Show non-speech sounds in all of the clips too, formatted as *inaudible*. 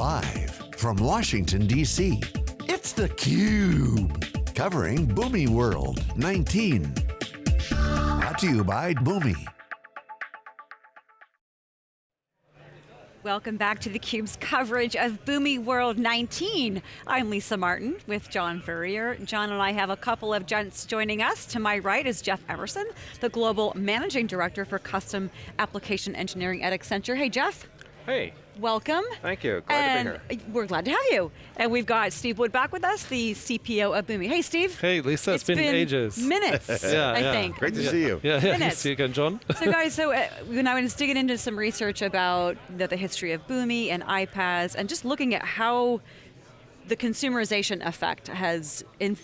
Live from Washington, D.C., it's theCUBE. Covering Boomi World 19. Brought to you by Boomi. Welcome back to theCUBE's coverage of Boomi World 19. I'm Lisa Martin with John Furrier. John and I have a couple of gents joining us. To my right is Jeff Emerson, the Global Managing Director for Custom Application Engineering at Accenture. Hey Jeff. Hey. Welcome. Thank you, glad and to be here. We're glad to have you. And we've got Steve Wood back with us, the CPO of Boomi. Hey Steve. Hey Lisa, it's been, been ages. minutes, *laughs* yeah, I yeah. think. Great to yeah. see you. Yeah, yeah, Minutes. *laughs* see you again, John. so *laughs* guys, so uh, when I was digging into some research about the, the history of Boomi and iPaaS, and just looking at how the consumerization effect has in,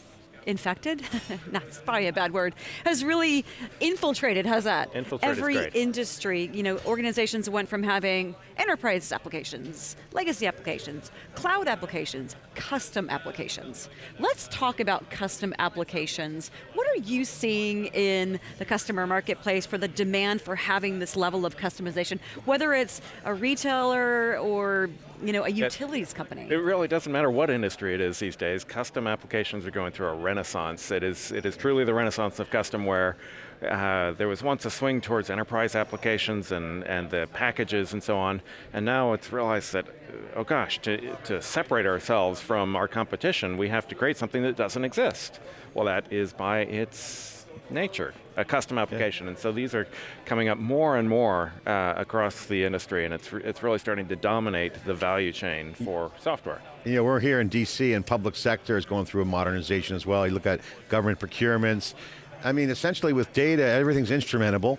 infected, *laughs* that's probably a bad word, has really infiltrated, how's that? Infiltrated Every industry, you know, organizations went from having enterprise applications, legacy applications, cloud applications, custom applications. Let's talk about custom applications. What are you seeing in the customer marketplace for the demand for having this level of customization, whether it's a retailer or you know, a utilities company? It really doesn't matter what industry it is these days. Custom applications are going through a renaissance. It is, it is truly the renaissance of custom where uh, there was once a swing towards enterprise applications and, and the packages and so on, and now it's realized that, oh gosh, to, to separate ourselves from our competition, we have to create something that doesn't exist. Well, that is by its nature, a custom application. And so these are coming up more and more uh, across the industry, and it's, it's really starting to dominate the value chain for software. You know, we're here in DC and public sector is going through a modernization as well. You look at government procurements. I mean, essentially with data, everything's instrumentable.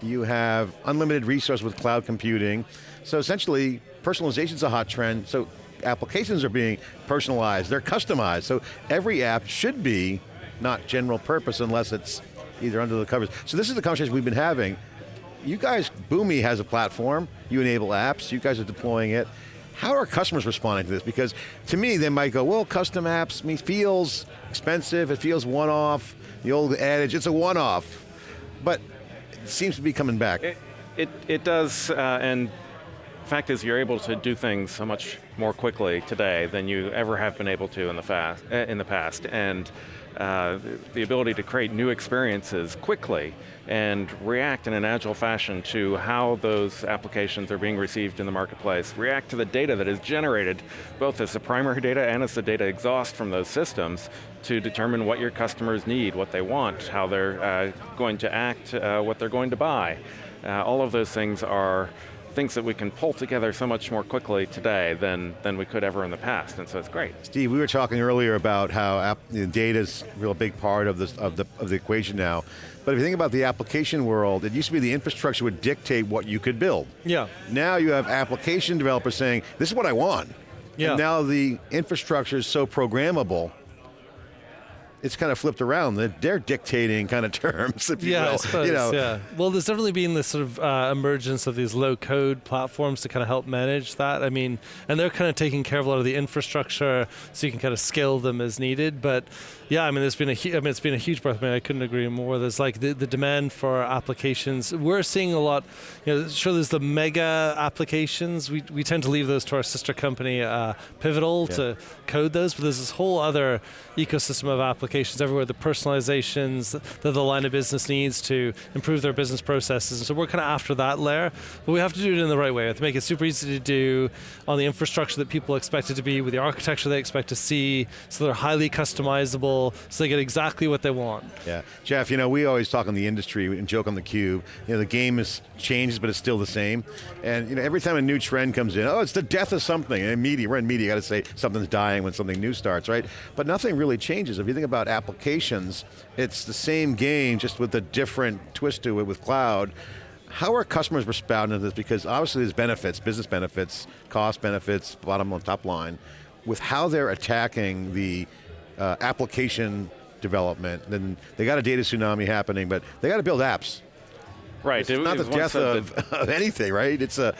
You have unlimited resource with cloud computing. So essentially, personalization's a hot trend. So applications are being personalized, they're customized. So every app should be not general purpose unless it's either under the covers. So this is the conversation we've been having. You guys, Boomi has a platform, you enable apps, you guys are deploying it. How are customers responding to this? Because to me, they might go, well, custom apps feels expensive, it feels one-off, the old adage, it's a one-off. But it seems to be coming back. It, it, it does, uh, and fact is you're able to do things so much more quickly today than you ever have been able to in the, fast, uh, in the past. And uh, the ability to create new experiences quickly and react in an agile fashion to how those applications are being received in the marketplace, react to the data that is generated, both as the primary data and as the data exhaust from those systems to determine what your customers need, what they want, how they're uh, going to act, uh, what they're going to buy. Uh, all of those things are things that we can pull together so much more quickly today than, than we could ever in the past, and so it's great. Steve, we were talking earlier about how app, you know, data is a real big part of, this, of, the, of the equation now. But if you think about the application world, it used to be the infrastructure would dictate what you could build. yeah. Now you have application developers saying, this is what I want. Yeah. And now the infrastructure is so programmable, it's kind of flipped around. They're- They're dictating kind of *laughs* terms, if you Yeah, will. I suppose, you know, yeah. Well, there's definitely been this sort of uh, emergence of these low-code platforms to kind of help manage that. I mean, and they're kind of taking care of a lot of the infrastructure, so you can kind of scale them as needed. But yeah, I mean, there's been a, I mean, it's been a huge breath. I mean, I couldn't agree more. There's like the, the demand for applications. We're seeing a lot. You know, sure, there's the mega applications. We we tend to leave those to our sister company, uh, Pivotal, Yeah. to code those. But there's this whole other ecosystem of applications everywhere. The personalizations that the line of business needs to improve their business processes. And so we're kind of after that layer, but we have to do it in the right way. We have to make it super easy to do on the infrastructure that people expect it to be, with the architecture they expect to see, so they're highly customizable, so they get exactly what they want. Yeah, Jeff, you know, we always talk in the industry and joke on the cube. You know, the game has changed, but it's still the same. And you know, every time a new trend comes in, oh, it's the death of something. And in media, we're in media, you got to say something's dying when something new starts, right? But nothing really changes. If you think about applications, it's the same game, just with a different twist to it with cloud. How are customers responding to this? Because obviously there's benefits, business benefits, cost benefits, bottom line, top line, with how they're attacking the uh, application development. Then they got a data tsunami happening, but they got to build apps. Right, It's it- not it the death of, that- of anything, right? It's a,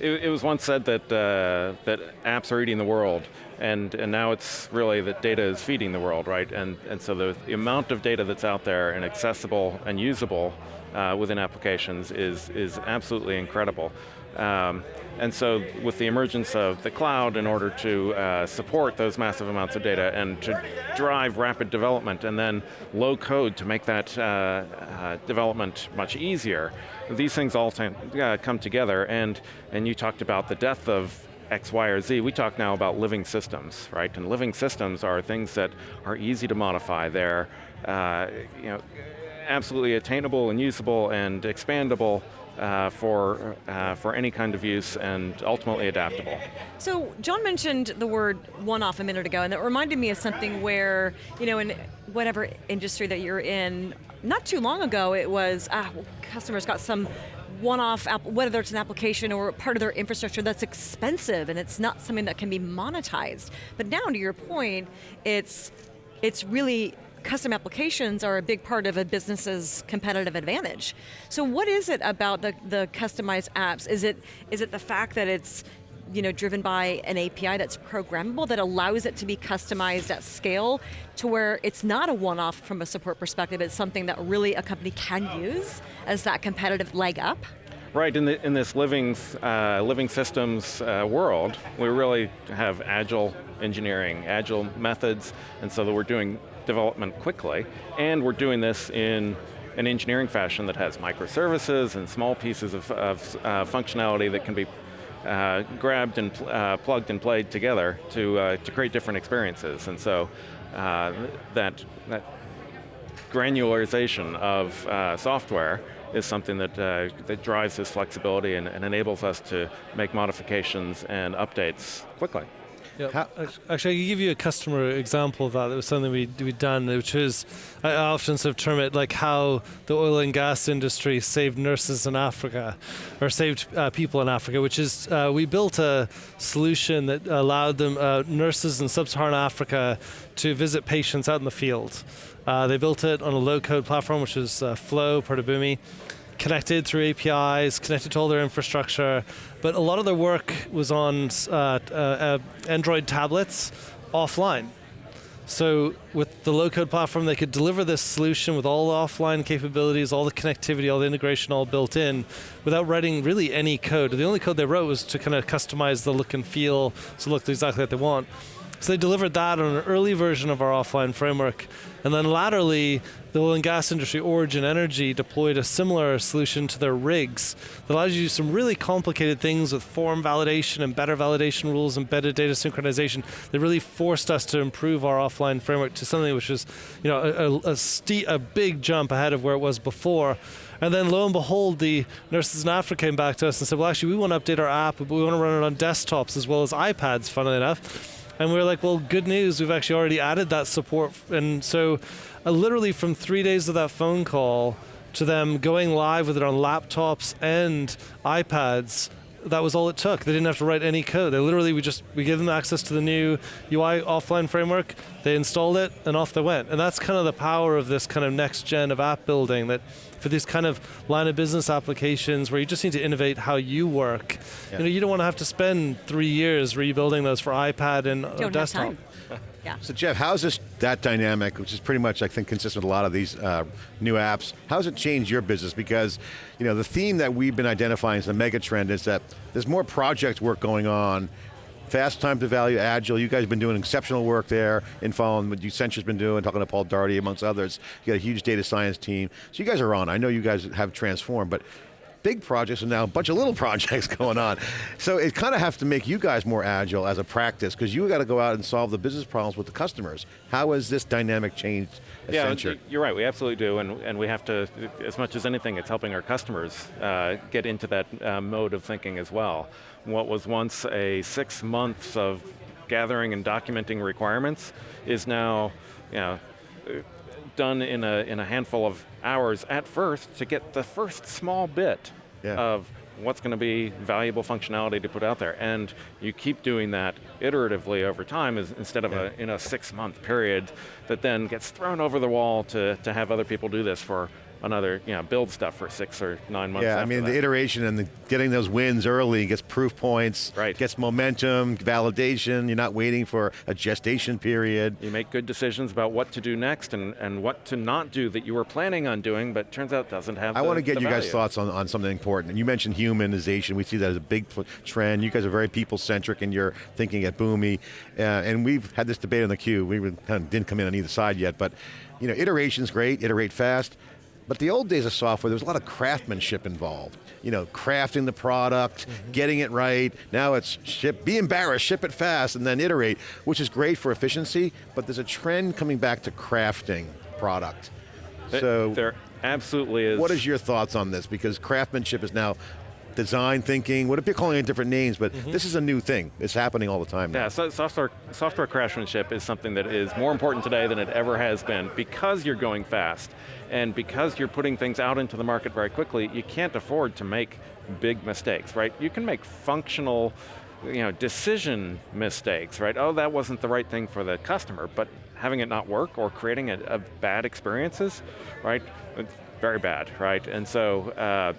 It, it was once said that uh, that apps are eating the world, and and now it's really that data is feeding the world, right? And and so the, the amount of data that's out there and accessible and usable uh, within applications is is absolutely incredible. Um, and so with the emergence of the cloud in order to uh, support those massive amounts of data and to drive rapid development and then low code to make that uh, uh, development much easier, these things all uh, come together and, and you talked about the death of X, Y, or Z, we talk now about living systems, right? And living systems are things that are easy to modify. They're uh, you know, absolutely attainable and usable and expandable uh, for, uh, for any kind of use and ultimately adaptable. So John mentioned the word one-off a minute ago and that reminded me of something where, you know, in whatever industry that you're in, not too long ago it was, ah, well, customers got some one-off, whether it's an application or part of their infrastructure that's expensive and it's not something that can be monetized. But now to your point, it's, it's really custom applications are a big part of a business's competitive advantage. So what is it about the, the customized apps? Is it, is it the fact that it's you know, driven by an API that's programmable that allows it to be customized at scale to where it's not a one-off from a support perspective, it's something that really a company can use as that competitive leg up? Right, in, the, in this living, uh, living systems uh, world, we really have agile engineering, agile methods, and so that we're doing development quickly, and we're doing this in an engineering fashion that has microservices and small pieces of, of uh, functionality that can be uh, grabbed and uh, plugged and played together to, uh, to create different experiences. And so uh, that, that granularization of uh, software is something that, that drives this flexibility and, and enables us to make modifications and updates quickly. Yeah. Actually, I can give you a customer example of that. That was something we we done, which is I often sort of term it like how the oil and gas industry saved nurses in Africa, or saved uh, people in Africa. Which is uh, we built a solution that allowed them uh, nurses in sub-Saharan Africa to visit patients out in the field. Uh, they built it on a low-code platform, which is uh, Flow, part of Boomi connected through APIs, connected to all their infrastructure, but a lot of their work was on uh, uh, uh, Android tablets offline. So with the low-code platform, they could deliver this solution with all the offline capabilities, all the connectivity, all the integration all built in, without writing really any code. The only code they wrote was to kind of customize the look and feel so it looked exactly like they want. So they delivered that on an early version of our offline framework. And then laterally, the oil and gas industry, Origin Energy, deployed a similar solution to their rigs that allows you to do some really complicated things with form validation and better validation rules, embedded data synchronization. They really forced us to improve our offline framework to something which was, you know, a, a, a, a big jump ahead of where it was before. And then lo and behold, the nurses in Africa came back to us and said, well, actually, we want to update our app, but we want to run it on desktops as well as iPads, funnily enough. And we are like, well, good news, we've actually already added that support. And so uh, literally from three days of that phone call to them going live with it on laptops and iPads, that was all it took. They didn't have to write any code. They literally, we just, we gave them access to the new UI offline framework, they installed it, and off they went. And that's kind of the power of this kind of next gen of app building that for these kind of line of business applications where you just need to innovate how you work. Yeah. You know, you don't want to have to spend three years rebuilding those for iPad and don't desktop. *laughs* Yeah. So Jeff, how is this that dynamic, which is pretty much I think consistent with a lot of these uh, new apps? How does it changed your business? Because you know the theme that we've been identifying as the mega trend is that there's more project work going on Fast time to value, agile. You guys have been doing exceptional work there in following what Accenture's been doing, talking to Paul Daugherty amongst others. You got a huge data science team. So you guys are on. I know you guys have transformed, but big projects and now a bunch of little *laughs* projects going on. So it kind of has to make you guys more agile as a practice because you got to go out and solve the business problems with the customers. How has this dynamic changed Accenture? Yeah, you're right, we absolutely do and, and we have to, as much as anything, it's helping our customers uh, get into that uh, mode of thinking as well what was once a six months of gathering and documenting requirements is now you know, done in a, in a handful of hours at first to get the first small bit yeah. of what's going to be valuable functionality to put out there. And you keep doing that iteratively over time is, instead of yeah. a, in a six month period that then gets thrown over the wall to, to have other people do this for another, you know, build stuff for six or nine months Yeah, I mean that. the iteration and the, getting those wins early gets proof points, Right. gets momentum, validation. You're not waiting for a gestation period. You make good decisions about what to do next and, and what to not do that you were planning on doing, but turns out doesn't have I the- want to get you guys' thoughts on, on something important. And you mentioned humanization. We see that as a big trend. You guys are very people-centric in your thinking at Boomi. Uh, and we've had this debate on the Cube. We were- kind of didn't come in on either side yet, but you know, iteration's great, iterate fast. But the old days of software, there was a lot of craftsmanship involved. You know, crafting the product, mm-hmm. getting it right. Now it's ship, be embarrassed, ship it fast, and then iterate, which is great for efficiency, but there's a trend coming back to crafting product. Th- So there absolutely is. what is your thoughts on this? Because craftsmanship is now design thinking, what if you're calling it different names, but mm-hmm. this is a new thing. It's happening all the time now. Yeah, so software, software craftsmanship is something that is more important today than it ever has been because you're going fast and because you're putting things out into the market very quickly, you can't afford to make big mistakes, right? You can make functional you know, decision mistakes, right? Oh, that wasn't the right thing for the customer, but having it not work or creating a, a bad experiences, right? It's very bad, right? And so uh,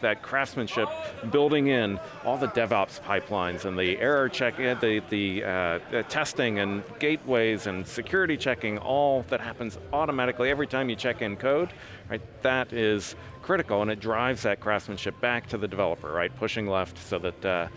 that craftsmanship, building in all the DevOps pipelines and the error check, uh, the, the, uh, the testing and gateways and security checking, all that happens automatically every time you check in code, right? That is critical and it drives that craftsmanship back to the developer, right? Pushing left so that uh,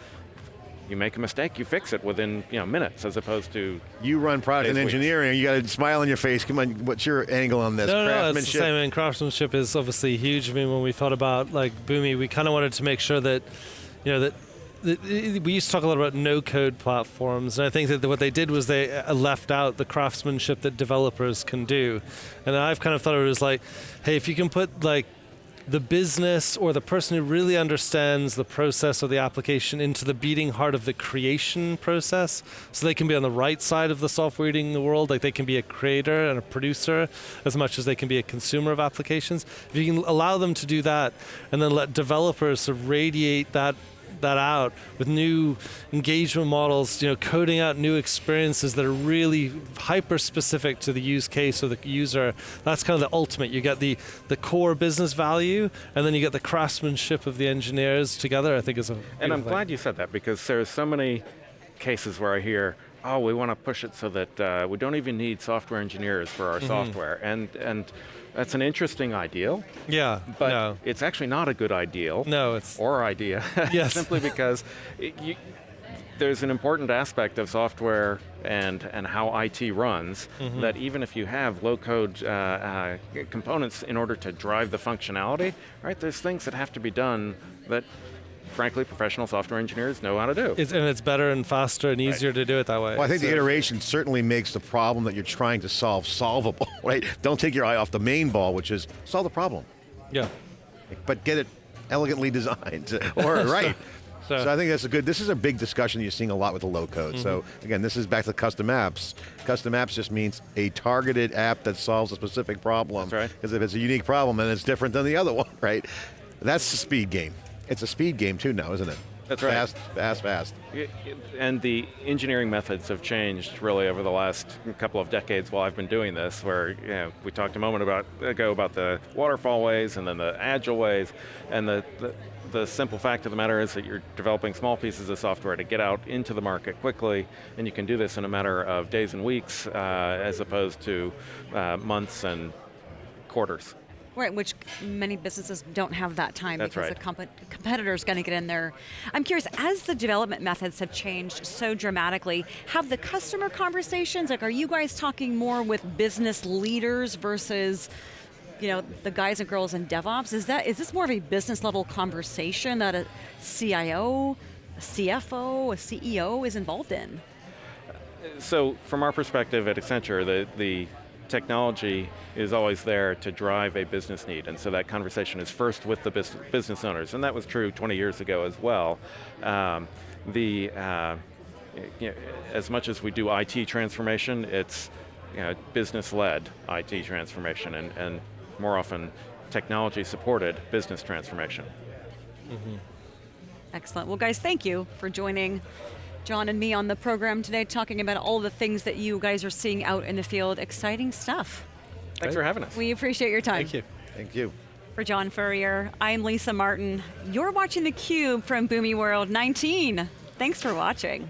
you make a mistake, you fix it within you know, minutes as opposed to You run product and Days, weeks. engineering, you got a smile on your face. Come on, what's your angle on this? No, no, it's the craftsmanship? same. And craftsmanship is obviously huge. I mean, when we thought about like Boomi, we kind of wanted to make sure that, you know, that. that- We used to talk a lot about no-code platforms, and I think that what they did was they uh, left out the craftsmanship that developers can do. And I've kind of thought of it as like, hey, if you can put like the business or the person who really understands the process or the application into the beating heart of the creation process. So they can be on the right side of the software eating the world like they can be a creator and a producer as much as they can be a consumer of applications. If you can allow them to do that and then let developers radiate that that out with new engagement models, you know, coding out new experiences that are really hyper specific to the use case or the user. That's kind of the ultimate. You get the the core business value, and then you get the craftsmanship of the engineers together. I think is a. And I'm thing. glad you said that because there's so many cases where I hear, oh, we want to push it so that uh, we don't even need software engineers for our software. And, and that's an interesting ideal, Yeah, but no, it's actually not a good ideal no, it's or idea. *laughs* Yes. Simply because it, you, there's an important aspect of software and, and how IT runs Mm-hmm. that even if you have low code uh, uh, components in order to drive the functionality, right, there's things that have to be done that frankly professional software engineers know how to do. it's and it's better and faster and easier to do it that way. Well, I think the iteration certainly makes the problem that you're trying to solve solvable, *laughs* right? Don't take your eye off the main ball, which is solve the problem, yeah. but get it elegantly designed, *laughs* or *laughs* right. So- So I think that's a good, this is a big discussion you're seeing a lot with the low code. So Mm-hmm. again, this is back to custom apps. Custom apps just means a targeted app that solves a specific problem. That's right. Because if it's a unique problem, then it's different than the other one, right? That's the speed game. It's a speed game too now, isn't it? That's right. Fast, fast, fast. And the engineering methods have changed really over the last couple of decades while I've been doing this, where you know, we talked a moment about, ago about the waterfall ways and then the agile ways, and the, the, the simple fact of the matter is that you're developing small pieces of software to get out into the market quickly, and you can do this in a matter of days and weeks uh, as opposed to uh, months and quarters. Right, which many businesses don't have that time That's because right. the comp- competitor is going to get in there. I'm curious, as the development methods have changed so dramatically, have the customer conversations, like are you guys talking more with business leaders versus you know, the guys and girls in DevOps? Is that is this more of a business level conversation that a CIO, a CFO, a CEO is involved in? So from our perspective at Accenture, the, the technology is always there to drive a business need, and so that conversation is first with the business owners, and that was true 20 years ago as well. Um, the, uh, you know, as much as we do IT transformation, it's you know, business-led IT transformation, and, and more often technology-supported business transformation. Excellent. Well, guys, thank you for joining John and me on the program today, talking about all the things that you guys are seeing out in the field. Exciting stuff. Thanks for having us. We appreciate your time. Thank you. Thank you. For John Furrier, I'm Lisa Martin. You're watching theCUBE from Boomi World 19. Thanks for watching.